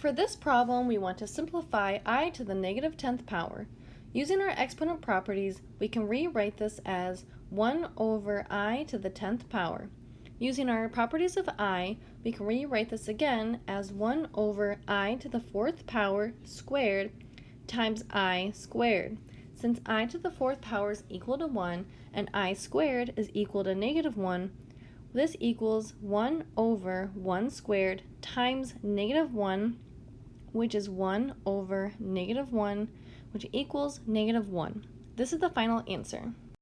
For this problem, we want to simplify i to the negative 10th power. Using our exponent properties, we can rewrite this as 1 over i to the 10th power. Using our properties of i, we can rewrite this again as 1 over i to the 4th power squared times i squared. Since i to the 4th power is equal to 1 and i squared is equal to negative 1, this equals 1 over 1 squared times negative 1 which is 1 over negative 1, which equals negative 1. This is the final answer.